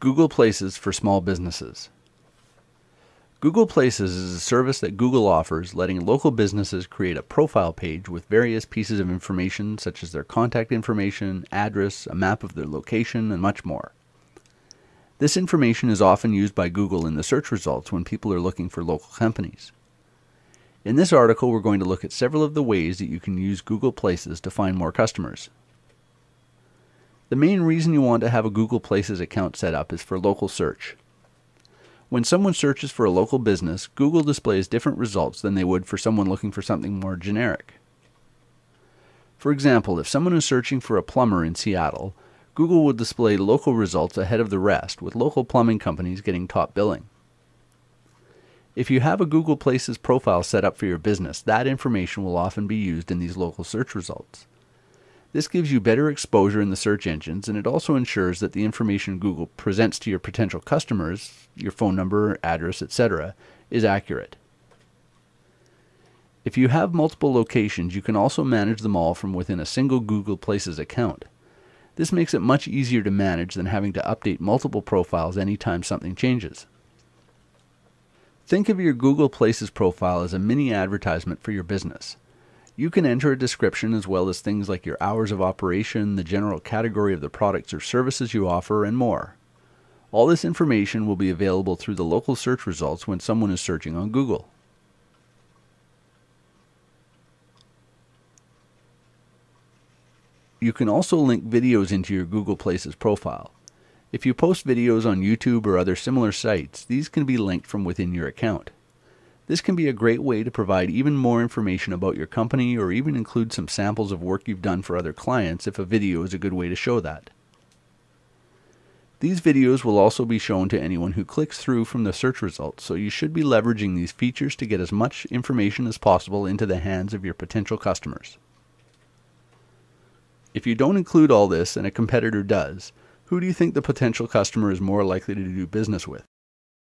Google Places for small businesses. Google Places is a service that Google offers, letting local businesses create a profile page with various pieces of information such as their contact information, address, a map of their location, and much more. This information is often used by Google in the search results when people are looking for local companies. In this article, we're going to look at several of the ways that you can use Google Places to find more customers. The main reason you want to have a Google Places account set up is for local search. When someone searches for a local business, Google displays different results than they would for someone looking for something more generic. For example, if someone is searching for a plumber in Seattle, Google will display local results ahead of the rest, with local plumbing companies getting top billing. If you have a Google Places profile set up for your business, that information will often be used in these local search results. This gives you better exposure in the search engines, and it also ensures that the information Google presents to your potential customers, your phone number, address, etc., is accurate. If you have multiple locations, you can also manage them all from within a single Google Places account. This makes it much easier to manage than having to update multiple profiles anytime something changes. Think of your Google Places profile as a mini advertisement for your business. You can enter a description as well as things like your hours of operation, the general category of the products or services you offer, and more. All this information will be available through the local search results when someone is searching on Google. You can also link videos into your Google Places profile. If you post videos on YouTube or other similar sites, these can be linked from within your account. This can be a great way to provide even more information about your company or even include some samples of work you've done for other clients if a video is a good way to show that. These videos will also be shown to anyone who clicks through from the search results, so you should be leveraging these features to get as much information as possible into the hands of your potential customers. If you don't include all this and a competitor does, who do you think the potential customer is more likely to do business with?